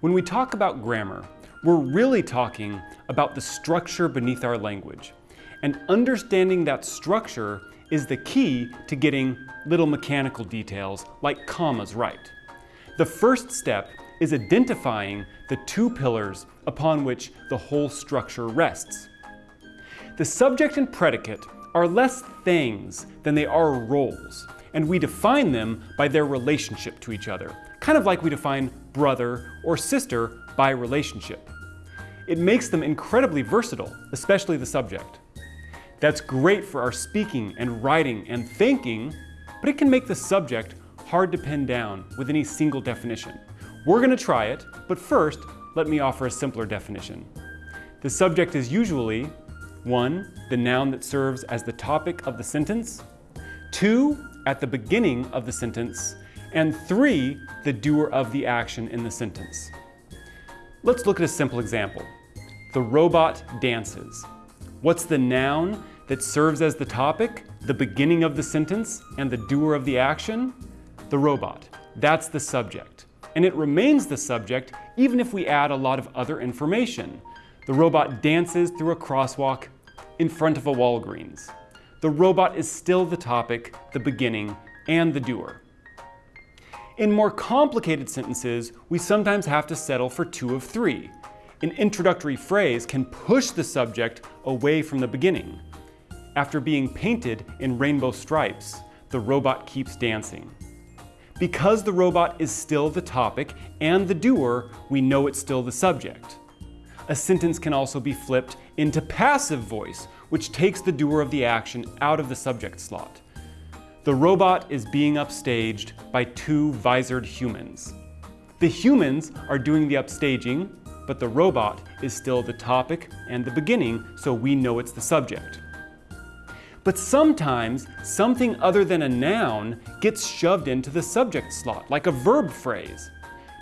When we talk about grammar, we're really talking about the structure beneath our language. And understanding that structure is the key to getting little mechanical details like commas right. The first step is identifying the two pillars upon which the whole structure rests. The subject and predicate are less things than they are roles, and we define them by their relationship to each other, kind of like we define brother or sister by relationship. It makes them incredibly versatile, especially the subject. That's great for our speaking and writing and thinking, but it can make the subject hard to pin down with any single definition. We're going to try it, but first, let me offer a simpler definition. The subject is usually 1. The noun that serves as the topic of the sentence, 2. At the beginning of the sentence, and 3. The doer of the action in the sentence. Let's look at a simple example. The robot dances. What's the noun that serves as the topic, the beginning of the sentence, and the doer of the action? The robot. That's the subject. And it remains the subject even if we add a lot of other information. The robot dances through a crosswalk in front of a Walgreens. The robot is still the topic, the beginning, and the doer. In more complicated sentences, we sometimes have to settle for two of three. An introductory phrase can push the subject away from the beginning. After being painted in rainbow stripes, the robot keeps dancing. Because the robot is still the topic and the doer, we know it's still the subject. A sentence can also be flipped into passive voice, which takes the doer of the action out of the subject slot. The robot is being upstaged by two visored humans. The humans are doing the upstaging, but the robot is still the topic and the beginning, so we know it's the subject. But sometimes something other than a noun gets shoved into the subject slot, like a verb phrase.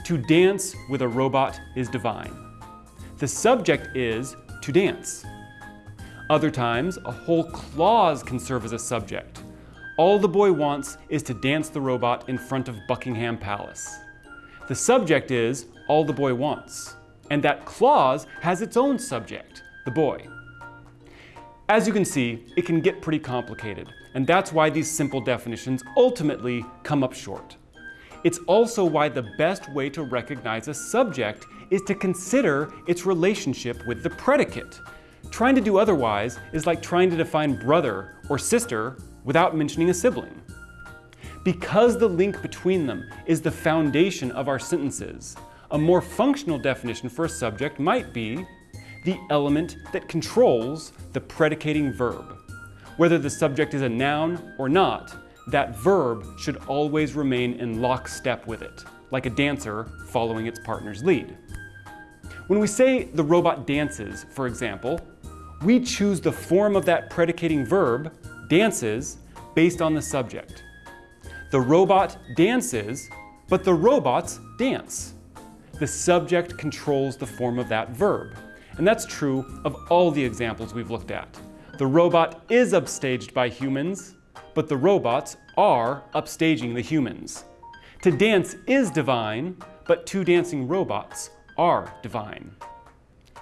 To dance with a robot is divine. The subject is to dance. Other times, a whole clause can serve as a subject. All the boy wants is to dance the robot in front of Buckingham Palace. The subject is all the boy wants, and that clause has its own subject, the boy. As you can see, it can get pretty complicated, and that's why these simple definitions ultimately come up short. It's also why the best way to recognize a subject is to consider its relationship with the predicate. Trying to do otherwise is like trying to define brother or sister without mentioning a sibling. Because the link between them is the foundation of our sentences, a more functional definition for a subject might be the element that controls the predicating verb. Whether the subject is a noun or not, that verb should always remain in lockstep with it, like a dancer following its partner's lead. When we say the robot dances, for example, we choose the form of that predicating verb, dances, based on the subject. The robot dances, but the robots dance. The subject controls the form of that verb. And that's true of all the examples we've looked at. The robot is upstaged by humans, but the robots are upstaging the humans. To dance is divine, but two dancing robots are divine.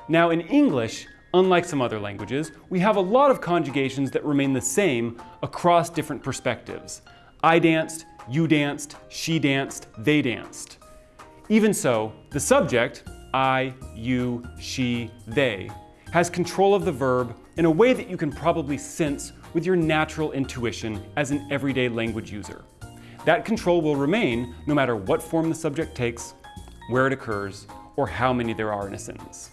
Now in English, unlike some other languages, we have a lot of conjugations that remain the same across different perspectives. I danced, you danced, she danced, they danced. Even so, the subject, I, you, she, they, has control of the verb in a way that you can probably sense with your natural intuition as an everyday language user. That control will remain no matter what form the subject takes, where it occurs, or how many there are in a sentence.